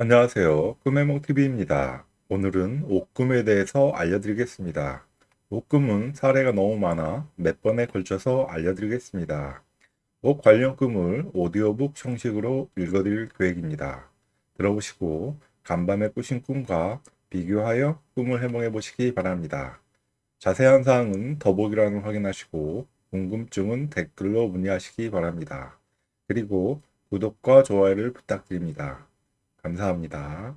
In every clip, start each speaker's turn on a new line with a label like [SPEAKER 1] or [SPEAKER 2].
[SPEAKER 1] 안녕하세요. 꿈해몽TV입니다. 오늘은 옷꿈에 대해서 알려드리겠습니다. 옷꿈은 사례가 너무 많아 몇 번에 걸쳐서 알려드리겠습니다. 옷 관련 꿈을 오디오북 형식으로 읽어드릴 계획입니다. 들어보시고 간밤에 꾸신 꿈과 비교하여 꿈을 해몽해 보시기 바랍니다. 자세한 사항은 더보기란을 확인하시고 궁금증은 댓글로 문의하시기 바랍니다. 그리고 구독과 좋아요를 부탁드립니다. 감사합니다.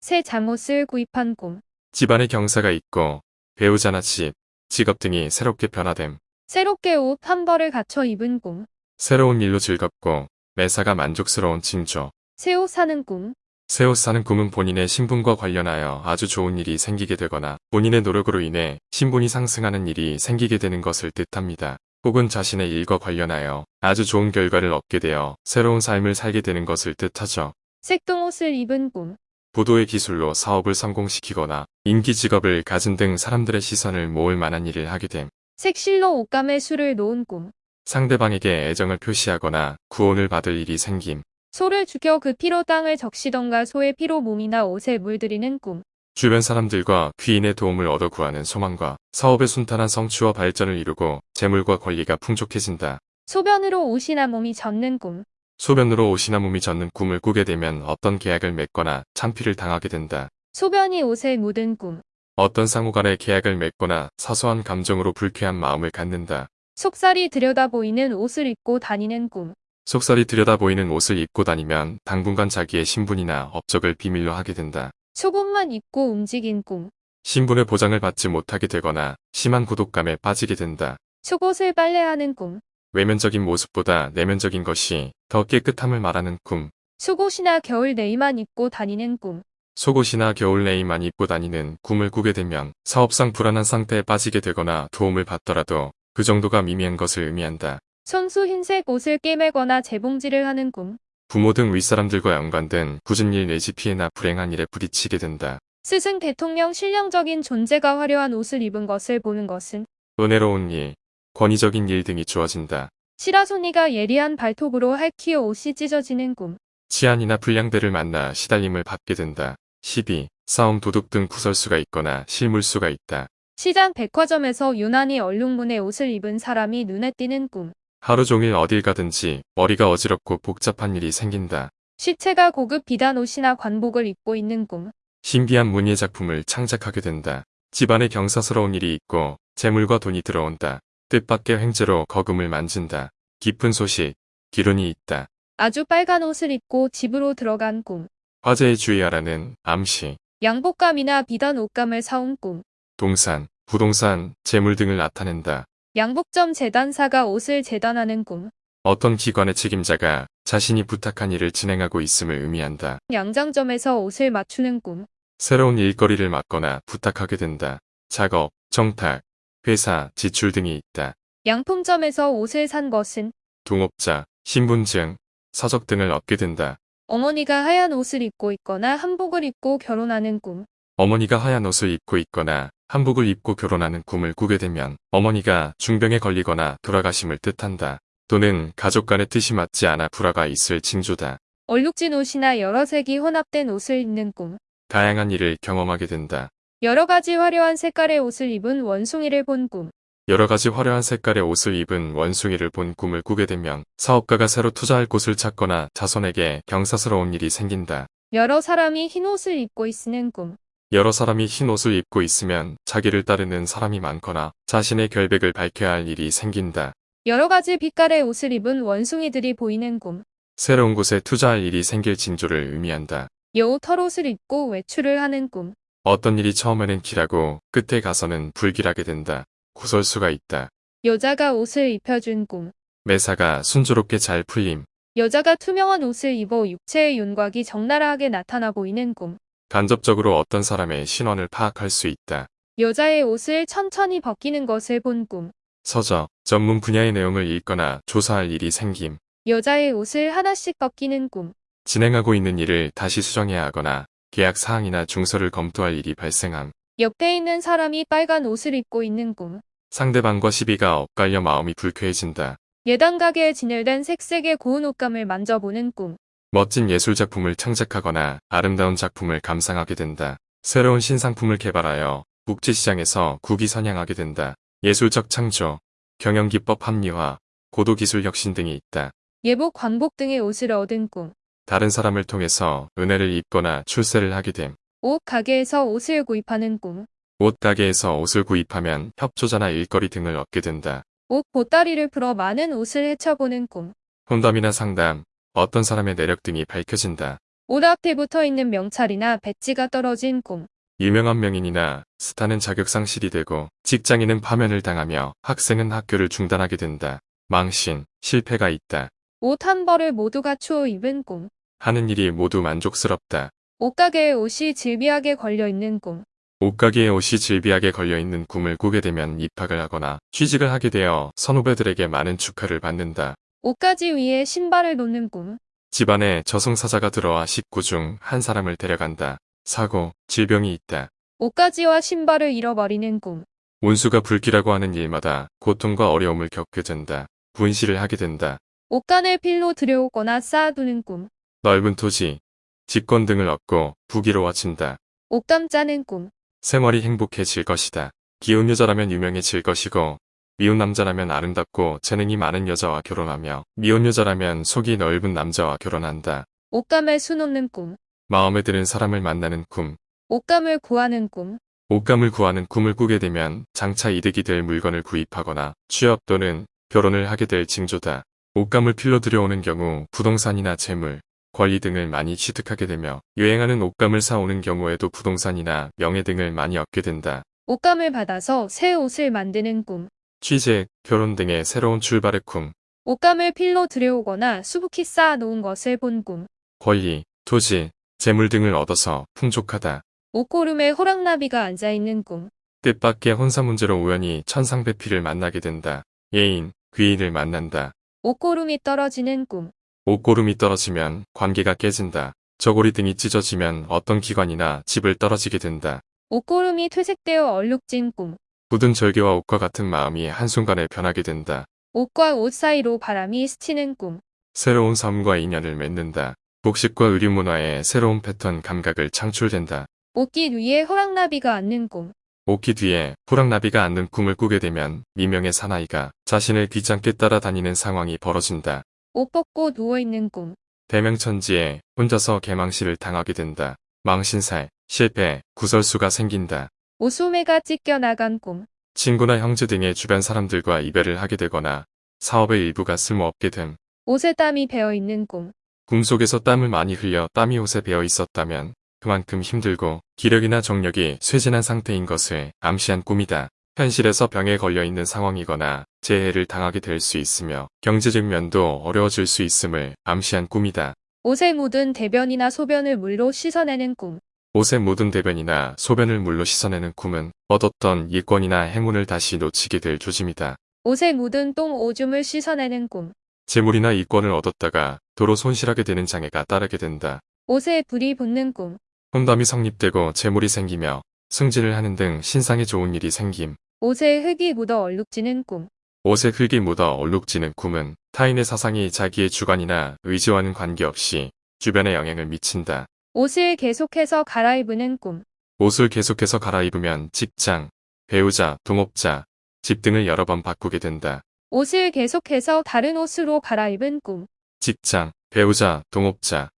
[SPEAKER 2] 새 잠옷을 구입한 꿈.
[SPEAKER 3] 집안에 경사가 있고 배우자나 집, 직업 등이 새롭게 변화됨.
[SPEAKER 2] 새롭게 옷 한 벌을 갖춰 입은 꿈.
[SPEAKER 3] 새로운 일로 즐겁고 매사가 만족스러운 징조.
[SPEAKER 2] 새 옷 사는 꿈.
[SPEAKER 3] 새 옷 사는 꿈은 본인의 신분과 관련하여 아주 좋은 일이 생기게 되거나 본인의 노력으로 인해 신분이 상승하는 일이 생기게 되는 것을 뜻합니다. 혹은 자신의 일과 관련하여 아주 좋은 결과를 얻게 되어 새로운 삶을 살게 되는 것을 뜻하죠.
[SPEAKER 2] 색동 옷을 입은 꿈.
[SPEAKER 3] 보도의 기술로 사업을 성공시키거나 인기 직업을 가진 등 사람들의 시선을 모을 만한 일을 하게 됨.
[SPEAKER 2] 색실로 옷감에 술을 놓은 꿈.
[SPEAKER 3] 상대방에게 애정을 표시하거나 구원을 받을 일이 생김.
[SPEAKER 2] 소를 죽여 그 피로 땅을 적시던가 소의 피로 몸이나 옷에 물들이는 꿈.
[SPEAKER 3] 주변 사람들과 귀인의 도움을 얻어 구하는 소망과 사업의 순탄한 성취와 발전을 이루고 재물과 권리가 풍족해진다.
[SPEAKER 2] 소변으로 옷이나 몸이 젖는 꿈.
[SPEAKER 3] 소변으로 옷이나 몸이 젖는 꿈을 꾸게 되면 어떤 계약을 맺거나 참피를 당하게 된다.
[SPEAKER 2] 소변이 옷에 묻은 꿈.
[SPEAKER 3] 어떤 상호 간의 계약을 맺거나 사소한 감정으로 불쾌한 마음을 갖는다.
[SPEAKER 2] 속살이 들여다 보이는 옷을 입고 다니는 꿈.
[SPEAKER 3] 속살이 들여다 보이는 옷을 입고 다니면 당분간 자기의 신분이나 업적을 비밀로 하게 된다.
[SPEAKER 2] 속옷만 입고 움직인 꿈.
[SPEAKER 3] 신분의 보장을 받지 못하게 되거나 심한 고독감에 빠지게 된다.
[SPEAKER 2] 속옷을 빨래하는 꿈.
[SPEAKER 3] 외면적인 모습보다 내면적인 것이 더 깨끗함을 말하는 꿈.
[SPEAKER 2] 속옷이나 겨울 내의만 입고 다니는 꿈.
[SPEAKER 3] 속옷이나 겨울 내의만 입고 다니는 꿈을 꾸게 되면 사업상 불안한 상태에 빠지게 되거나 도움을 받더라도 그 정도가 미미한 것을 의미한다.
[SPEAKER 2] 손수 흰색 옷을 꿰매거나 재봉질을 하는 꿈.
[SPEAKER 3] 부모 등 윗사람들과 연관된 굳은 일 내지 피해나 불행한 일에 부딪히게 된다.
[SPEAKER 2] 스승 대통령 신령적인 존재가 화려한 옷을 입은 것을 보는 것은
[SPEAKER 3] 은혜로운 일, 권위적인 일 등이 주어진다.
[SPEAKER 2] 시라소니가 예리한 발톱으로 할퀴어 옷이 찢어지는 꿈.
[SPEAKER 3] 치안이나 불량대를 만나 시달림을 받게 된다. 시비, 싸움 도둑 등 구설수가 있거나 실물수가 있다.
[SPEAKER 2] 시장 백화점에서 유난히 얼룩무늬 옷을 입은 사람이 눈에 띄는 꿈.
[SPEAKER 3] 하루 종일 어딜 가든지 머리가 어지럽고 복잡한 일이 생긴다.
[SPEAKER 2] 시체가 고급 비단 옷이나 관복을 입고 있는 꿈.
[SPEAKER 3] 신비한 문예 작품을 창작하게 된다. 집안에 경사스러운 일이 있고 재물과 돈이 들어온다. 뜻밖의 횡재로 거금을 만진다. 깊은 소식, 기론이 있다.
[SPEAKER 2] 아주 빨간 옷을 입고 집으로 들어간 꿈.
[SPEAKER 3] 화재에 주의하라는 암시,
[SPEAKER 2] 양복감이나 비단 옷감을 사온 꿈.
[SPEAKER 3] 동산, 부동산, 재물 등을 나타낸다.
[SPEAKER 2] 양복점 재단사가 옷을 재단하는 꿈.
[SPEAKER 3] 어떤 기관의 책임자가 자신이 부탁한 일을 진행하고 있음을 의미한다.
[SPEAKER 2] 양장점에서 옷을 맞추는 꿈.
[SPEAKER 3] 새로운 일거리를 맡거나 부탁하게 된다. 작업, 정탁, 회사, 지출 등이 있다.
[SPEAKER 2] 양품점에서 옷을 산 것은
[SPEAKER 3] 동업자, 신분증, 서적 등을 얻게 된다.
[SPEAKER 2] 어머니가 하얀 옷을 입고 있거나 한복을 입고 결혼하는 꿈.
[SPEAKER 3] 어머니가 하얀 옷을 입고 있거나 한복을 입고 결혼하는 꿈을 꾸게 되면 어머니가 중병에 걸리거나 돌아가심을 뜻한다. 또는 가족 간의 뜻이 맞지 않아 불화가 있을 징조다.
[SPEAKER 2] 얼룩진 옷이나 여러 색이 혼합된 옷을 입는 꿈.
[SPEAKER 3] 다양한 일을 경험하게 된다.
[SPEAKER 2] 여러 가지 화려한 색깔의 옷을 입은 원숭이를 본 꿈.
[SPEAKER 3] 여러 가지 화려한 색깔의 옷을 입은 원숭이를 본 꿈을 꾸게 되면 사업가가 새로 투자할 곳을 찾거나 자손에게 경사스러운 일이 생긴다.
[SPEAKER 2] 여러 사람이 흰 옷을 입고 있는 꿈.
[SPEAKER 3] 여러 사람이 흰 옷을 입고 있으면 자기를 따르는 사람이 많거나 자신의 결백을 밝혀야 할 일이 생긴다.
[SPEAKER 2] 여러 가지 빛깔의 옷을 입은 원숭이들이 보이는 꿈.
[SPEAKER 3] 새로운 곳에 투자할 일이 생길 징조를 의미한다.
[SPEAKER 2] 여우 털옷을 입고 외출을 하는 꿈.
[SPEAKER 3] 어떤 일이 처음에는 길하고 끝에 가서는 불길하게 된다. 구설수가 있다.
[SPEAKER 2] 여자가 옷을 입혀준 꿈.
[SPEAKER 3] 매사가 순조롭게 잘 풀림.
[SPEAKER 2] 여자가 투명한 옷을 입어 육체의 윤곽이 적나라하게 나타나 보이는 꿈.
[SPEAKER 3] 간접적으로 어떤 사람의 신원을 파악할 수 있다.
[SPEAKER 2] 여자의 옷을 천천히 벗기는 것을 본 꿈.
[SPEAKER 3] 서적, 전문 분야의 내용을 읽거나 조사할 일이 생김.
[SPEAKER 2] 여자의 옷을 하나씩 벗기는 꿈.
[SPEAKER 3] 진행하고 있는 일을 다시 수정해야 하거나 계약 사항이나 중서를 검토할 일이 발생함.
[SPEAKER 2] 옆에 있는 사람이 빨간 옷을 입고 있는 꿈.
[SPEAKER 3] 상대방과 시비가 엇갈려 마음이 불쾌해진다.
[SPEAKER 2] 예단 가게에 진열된 색색의 고운 옷감을 만져보는 꿈.
[SPEAKER 3] 멋진 예술작품을 창작하거나 아름다운 작품을 감상하게 된다. 새로운 신상품을 개발하여 국제시장에서 국위 선양하게 된다. 예술적 창조, 경영기법 합리화, 고도기술 혁신 등이 있다.
[SPEAKER 2] 예복, 광복 등의 옷을 얻은 꿈.
[SPEAKER 3] 다른 사람을 통해서 은혜를 입거나 출세를 하게 됨.
[SPEAKER 2] 옷 가게에서 옷을 구입하는 꿈.
[SPEAKER 3] 옷 가게에서 옷을 구입하면 협조자나 일거리 등을 얻게 된다.
[SPEAKER 2] 옷 보따리를 풀어 많은 옷을 헤쳐보는 꿈.
[SPEAKER 3] 혼담이나 상담, 어떤 사람의 내력 등이 밝혀진다.
[SPEAKER 2] 옷 앞에 붙어 있는 명찰이나 배지가 떨어진 꿈.
[SPEAKER 3] 유명한 명인이나 스타는 자격 상실이 되고 직장인은 파면을 당하며 학생은 학교를 중단하게 된다. 망신, 실패가 있다.
[SPEAKER 2] 옷 한 벌을 모두 갖추어 입은 꿈.
[SPEAKER 3] 하는 일이 모두 만족스럽다.
[SPEAKER 2] 옷가게에 옷이 질비하게 걸려 있는 꿈.
[SPEAKER 3] 옷가게에 옷이 질비하게 걸려있는 꿈을 꾸게 되면 입학을 하거나 취직을 하게 되어 선후배들에게 많은 축하를 받는다.
[SPEAKER 2] 옷가지 위에 신발을 놓는 꿈.
[SPEAKER 3] 집안에 저승사자가 들어와 식구 중 한 사람을 데려간다. 사고, 질병이 있다.
[SPEAKER 2] 옷가지와 신발을 잃어버리는 꿈.
[SPEAKER 3] 운수가 불기라고 하는 일마다 고통과 어려움을 겪게 된다. 분실을 하게 된다.
[SPEAKER 2] 옷간을 필로 들여오거나 쌓아두는 꿈.
[SPEAKER 3] 넓은 토지, 직권 등을 얻고 부귀로워진다.
[SPEAKER 2] 옷감 짜는 꿈.
[SPEAKER 3] 생활이 행복해질 것이다. 기운 여자라면 유명해질 것이고 미운 남자라면 아름답고 재능이 많은 여자와 결혼하며 미혼 여자라면 속이 넓은 남자와 결혼한다.
[SPEAKER 2] 옷감에 수놓는 꿈.
[SPEAKER 3] 마음에 드는 사람을 만나는 꿈.
[SPEAKER 2] 옷감을 구하는 꿈.
[SPEAKER 3] 옷감을 구하는 꿈을 꾸게 되면 장차 이득이 될 물건을 구입하거나 취업 또는 결혼을 하게 될 징조다. 옷감을 필로 들여오는 경우 부동산이나 재물, 권리 등을 많이 취득하게 되며 유행하는 옷감을 사오는 경우에도 부동산이나 명예 등을 많이 얻게 된다.
[SPEAKER 2] 옷감을 받아서 새 옷을 만드는 꿈.
[SPEAKER 3] 취직, 결혼 등의 새로운 출발의 꿈,
[SPEAKER 2] 옷감을 필로 들여오거나 수북히 쌓아놓은 것을 본 꿈.
[SPEAKER 3] 권리, 토지, 재물 등을 얻어서 풍족하다.
[SPEAKER 2] 옷고름에 호랑나비가 앉아있는 꿈.
[SPEAKER 3] 뜻밖의 혼사 문제로 우연히 천상배필을 만나게 된다. 예인, 귀인을 만난다.
[SPEAKER 2] 옷고름이 떨어지는 꿈.
[SPEAKER 3] 옷고름이 떨어지면 관계가 깨진다. 저고리 등이 찢어지면 어떤 기관이나 집을 떨어지게 된다.
[SPEAKER 2] 옷고름이 퇴색되어 얼룩진 꿈.
[SPEAKER 3] 굳은 절개와 옷과 같은 마음이 한순간에 변하게 된다.
[SPEAKER 2] 옷과 옷 사이로 바람이 스치는 꿈.
[SPEAKER 3] 새로운 삶과 인연을 맺는다. 복식과 의류 문화의 새로운 패턴 감각을 창출된다.
[SPEAKER 2] 옷깃 위에 호랑나비가 앉는 꿈.
[SPEAKER 3] 옷기 뒤에 호랑나비가 앉는 꿈을 꾸게 되면 미명의 사나이가 자신을 귀찮게 따라다니는 상황이 벌어진다.
[SPEAKER 2] 옷 벗고 누워있는 꿈.
[SPEAKER 3] 대명천지에 혼자서 개망시를 당하게 된다. 망신살, 실패, 구설수가 생긴다.
[SPEAKER 2] 옷소매가 찢겨나간 꿈.
[SPEAKER 3] 친구나 형제 등의 주변 사람들과 이별을 하게 되거나 사업의 일부가 쓸모없게 됨.
[SPEAKER 2] 옷에 땀이 배어있는 꿈.
[SPEAKER 3] 꿈속에서 땀을 많이 흘려 땀이 옷에 배어 있었다면 그만큼 힘들고 기력이나 정력이 쇠진한 상태인 것을 암시한 꿈이다. 현실에서 병에 걸려 있는 상황이거나 재해를 당하게 될 수 있으며 경제적 면도 어려워질 수 있음을 암시한 꿈이다.
[SPEAKER 2] 옷에 묻은 대변이나 소변을 물로 씻어내는 꿈.
[SPEAKER 3] 옷에 묻은 대변이나 소변을 물로 씻어내는 꿈은 얻었던 이권이나 행운을 다시 놓치게 될 조짐이다.
[SPEAKER 2] 옷에 묻은 똥 오줌을 씻어내는 꿈.
[SPEAKER 3] 재물이나 이권을 얻었다가 도로 손실하게 되는 장애가 따르게 된다.
[SPEAKER 2] 옷에 불이 붙는 꿈.
[SPEAKER 3] 혼담이 성립되고 재물이 생기며 승진을 하는 등 신상에 좋은 일이 생김.
[SPEAKER 2] 옷에 흙이 묻어 얼룩지는 꿈.
[SPEAKER 3] 옷에 흙이 묻어 얼룩지는 꿈은 타인의 사상이 자기의 주관이나 의지와는 관계없이 주변에 영향을 미친다.
[SPEAKER 2] 옷을 계속해서 갈아입는 꿈.
[SPEAKER 3] 옷을 계속해서 갈아입으면 직장, 배우자, 동업자, 집 등을 여러 번 바꾸게 된다.
[SPEAKER 2] 옷을 계속해서 다른 옷으로 갈아입은 꿈.
[SPEAKER 3] 직장, 배우자, 동업자,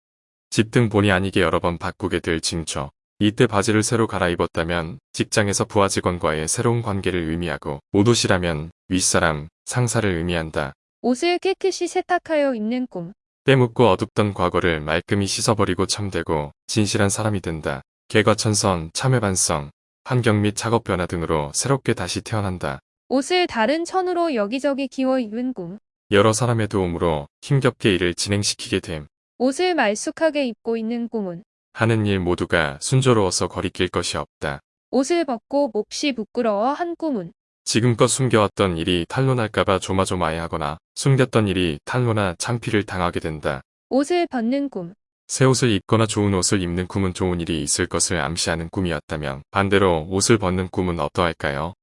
[SPEAKER 3] 집 등 본의 아니게 여러 번 바꾸게 될 징조. 이때 바지를 새로 갈아입었다면 직장에서 부하 직원과의 새로운 관계를 의미하고 옷 옷이라면 윗사람, 상사를 의미한다.
[SPEAKER 2] 옷을 깨끗이 세탁하여 입는 꿈.
[SPEAKER 3] 때묻고 어둡던 과거를 말끔히 씻어버리고 참되고 진실한 사람이 된다. 개과천선, 참회반성, 환경 및 작업 변화 등으로 새롭게 다시 태어난다.
[SPEAKER 2] 옷을 다른 천으로 여기저기 기워 입은 꿈.
[SPEAKER 3] 여러 사람의 도움으로 힘겹게 일을 진행시키게 됨.
[SPEAKER 2] 옷을 말쑥하게 입고 있는 꿈은
[SPEAKER 3] 하는 일 모두가 순조로워서 거리낄 것이 없다.
[SPEAKER 2] 옷을 벗고 몹시 부끄러워 한 꿈은
[SPEAKER 3] 지금껏 숨겨왔던 일이 탄로날까봐 조마조마해하거나 숨겼던 일이 탄로나 창피를 당하게 된다.
[SPEAKER 2] 옷을 벗는 꿈.
[SPEAKER 3] 새 옷을 입거나 좋은 옷을 입는 꿈은 좋은 일이 있을 것을 암시하는 꿈이었다면 반대로 옷을 벗는 꿈은 어떠할까요?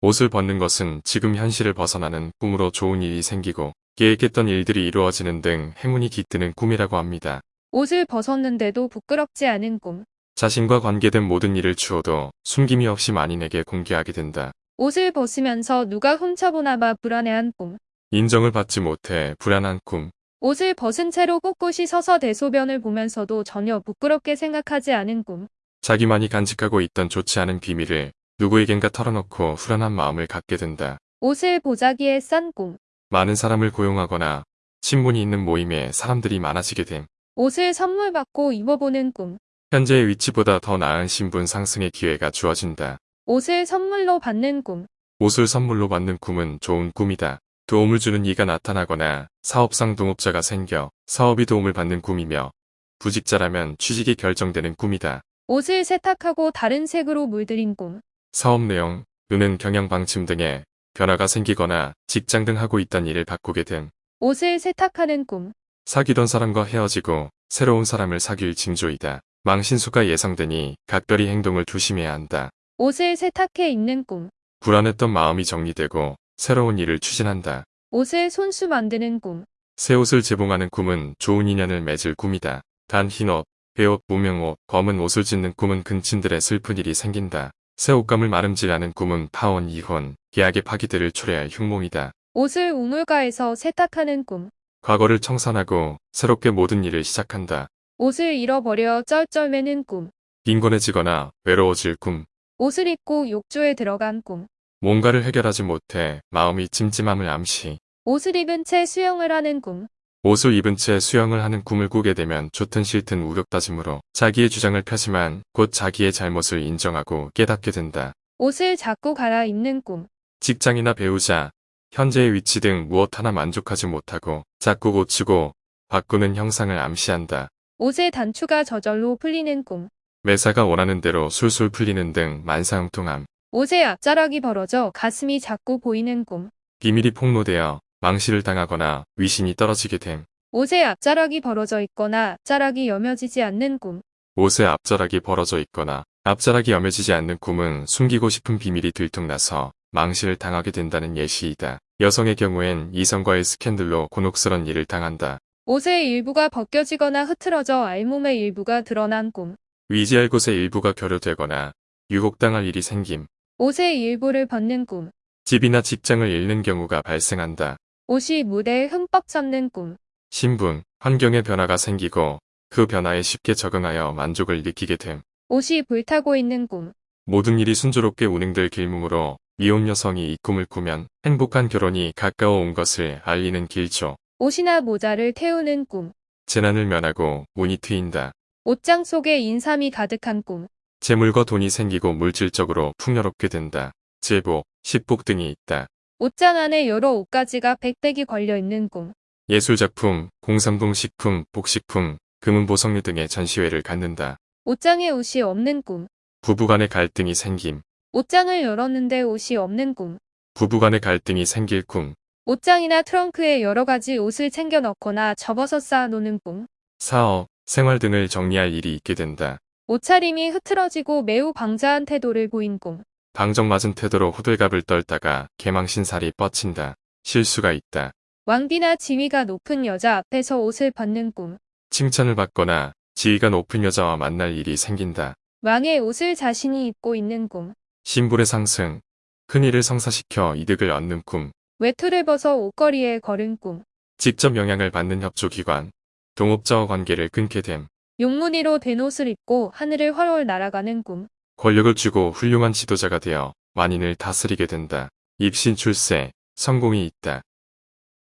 [SPEAKER 3] 옷을 벗는 것은 지금 현실을 벗어나는 꿈으로 좋은 일이 생기고 계획했던 일들이 이루어지는 등 행운이 깃드는 꿈이라고 합니다.
[SPEAKER 2] 옷을 벗었는데도 부끄럽지 않은 꿈.
[SPEAKER 3] 자신과 관계된 모든 일을 주어도 숨김이 없이 만인에게 공개하게 된다.
[SPEAKER 2] 옷을 벗으면서 누가 훔쳐보나 봐 불안해한 꿈.
[SPEAKER 3] 인정을 받지 못해 불안한 꿈.
[SPEAKER 2] 옷을 벗은 채로 꼿꼿이 서서 대소변을 보면서도 전혀 부끄럽게 생각하지 않은 꿈.
[SPEAKER 3] 자기만이 간직하고 있던 좋지 않은 비밀을 누구에겐가 털어놓고 불안한 마음을 갖게 된다.
[SPEAKER 2] 옷을 보자기에 싼 꿈.
[SPEAKER 3] 많은 사람을 고용하거나 신분이 있는 모임에 사람들이 많아지게 됨.
[SPEAKER 2] 옷을 선물 받고 입어보는 꿈.
[SPEAKER 3] 현재의 위치보다 더 나은 신분 상승의 기회가 주어진다.
[SPEAKER 2] 옷을 선물로 받는 꿈.
[SPEAKER 3] 옷을 선물로 받는 꿈은 좋은 꿈이다. 도움을 주는 이가 나타나거나 사업상 동업자가 생겨 사업이 도움을 받는 꿈이며 부직자라면 취직이 결정되는 꿈이다.
[SPEAKER 2] 옷을 세탁하고 다른 색으로 물들인 꿈.
[SPEAKER 3] 사업 내용, 또는 경영 방침 등에 변화가 생기거나 직장 등 하고 있던 일을 바꾸게 됨.
[SPEAKER 2] 옷을 세탁하는 꿈.
[SPEAKER 3] 사귀던 사람과 헤어지고 새로운 사람을 사귈 징조이다. 망신수가 예상되니 각별히 행동을 조심해야 한다.
[SPEAKER 2] 옷을 세탁해 입는 꿈.
[SPEAKER 3] 불안했던 마음이 정리되고 새로운 일을 추진한다.
[SPEAKER 2] 옷을 손수 만드는 꿈.
[SPEAKER 3] 새 옷을 제봉하는 꿈은 좋은 인연을 맺을 꿈이다. 단 흰옷, 배옷, 무명옷, 검은 옷을 짓는 꿈은 근친들의 슬픈 일이 생긴다. 새 옷감을 마름질하는 꿈은 파혼, 이혼, 계약의 파기들을 초래할 흉몽이다.
[SPEAKER 2] 옷을 우물가에서 세탁하는 꿈.
[SPEAKER 3] 과거를 청산하고 새롭게 모든 일을 시작한다.
[SPEAKER 2] 옷을 잃어버려 쩔쩔매는 꿈.
[SPEAKER 3] 빈곤해지거나 외로워질 꿈.
[SPEAKER 2] 옷을 입고 욕조에 들어간 꿈.
[SPEAKER 3] 뭔가를 해결하지 못해 마음이 찜찜함을 암시.
[SPEAKER 2] 옷을 입은 채 수영을 하는 꿈.
[SPEAKER 3] 옷을 입은 채 수영을 하는 꿈을 꾸게 되면 좋든 싫든 우격다짐으로 자기의 주장을 펴지만 곧 자기의 잘못을 인정하고 깨닫게 된다.
[SPEAKER 2] 옷을 자꾸 갈아입는 꿈.
[SPEAKER 3] 직장이나 배우자, 현재의 위치 등 무엇 하나 만족하지 못하고 자꾸 고치고 바꾸는 형상을 암시한다.
[SPEAKER 2] 옷의 단추가 저절로 풀리는 꿈.
[SPEAKER 3] 매사가 원하는 대로 술술 풀리는 등 만사형통함.
[SPEAKER 2] 옷의 앞자락이 벌어져 가슴이 자꾸 보이는 꿈.
[SPEAKER 3] 비밀이 폭로되어 망실을 당하거나 위신이 떨어지게 됨.
[SPEAKER 2] 옷의 앞자락이 벌어져 있거나 앞자락이 여며지지 않는 꿈.
[SPEAKER 3] 옷의 앞자락이 벌어져 있거나 앞자락이 여며지지 않는 꿈은 숨기고 싶은 비밀이 들통나서 망실을 당하게 된다는 예시이다. 여성의 경우엔 이성과의 스캔들로 곤혹스런 일을 당한다.
[SPEAKER 2] 옷의 일부가 벗겨지거나 흐트러져 알몸의 일부가 드러난 꿈.
[SPEAKER 3] 위지할 곳의 일부가 결여되거나 유혹당할 일이 생김.
[SPEAKER 2] 옷의 일부를 벗는 꿈.
[SPEAKER 3] 집이나 직장을 잃는 경우가 발생한다.
[SPEAKER 2] 옷이 무대에 흠뻑 잡는 꿈.
[SPEAKER 3] 신분, 환경의 변화가 생기고 그 변화에 쉽게 적응하여 만족을 느끼게 됨.
[SPEAKER 2] 옷이 불타고 있는 꿈.
[SPEAKER 3] 모든 일이 순조롭게 운행될 길몽으로 미혼 여성이 이 꿈을 꾸면 행복한 결혼이 가까워 온 것을 알리는 길조.
[SPEAKER 2] 옷이나 모자를 태우는 꿈.
[SPEAKER 3] 재난을 면하고 운이 트인다.
[SPEAKER 2] 옷장 속에 인삼이 가득한 꿈.
[SPEAKER 3] 재물과 돈이 생기고 물질적으로 풍요롭게 된다. 제복, 식복 등이 있다.
[SPEAKER 2] 옷장 안에 여러 옷가지가 백백이 걸려 있는 꿈.
[SPEAKER 3] 예술작품, 공산품 식품, 복식품, 금은보석류 등의 전시회를 갖는다.
[SPEAKER 2] 옷장에 옷이 없는 꿈.
[SPEAKER 3] 부부간의 갈등이 생김.
[SPEAKER 2] 옷장을 열었는데 옷이 없는 꿈.
[SPEAKER 3] 부부간의 갈등이 생길 꿈.
[SPEAKER 2] 옷장이나 트렁크에 여러 가지 옷을 챙겨 넣거나 접어서 쌓아놓는 꿈.
[SPEAKER 3] 사업, 생활 등을 정리할 일이 있게 된다.
[SPEAKER 2] 옷차림이 흐트러지고 매우 방자한 태도를 보인 꿈.
[SPEAKER 3] 방정맞은 태도로 호들갑을 떨다가 개망신살이 뻗친다. 실수가 있다.
[SPEAKER 2] 왕비나 지위가 높은 여자 앞에서 옷을 벗는 꿈.
[SPEAKER 3] 칭찬을 받거나 지위가 높은 여자와 만날 일이 생긴다.
[SPEAKER 2] 왕의 옷을 자신이 입고 있는 꿈.
[SPEAKER 3] 신분의 상승, 큰일을 성사시켜 이득을 얻는 꿈,
[SPEAKER 2] 외투를 벗어 옷걸이에 걸은 꿈.
[SPEAKER 3] 직접 영향을 받는 협조기관, 동업자와 관계를 끊게 됨,
[SPEAKER 2] 용무늬로 된 옷을 입고 하늘을 훨훨 날아가는 꿈.
[SPEAKER 3] 권력을 쥐고 훌륭한 지도자가 되어 만인을 다스리게 된다. 입신 출세, 성공이 있다.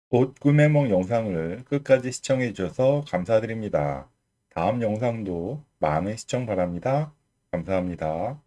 [SPEAKER 1] 옷 꿈의梦 영상을 끝까지 시청해 주셔서 감사드립니다. 다음 영상도 많은 시청 바랍니다. 감사합니다.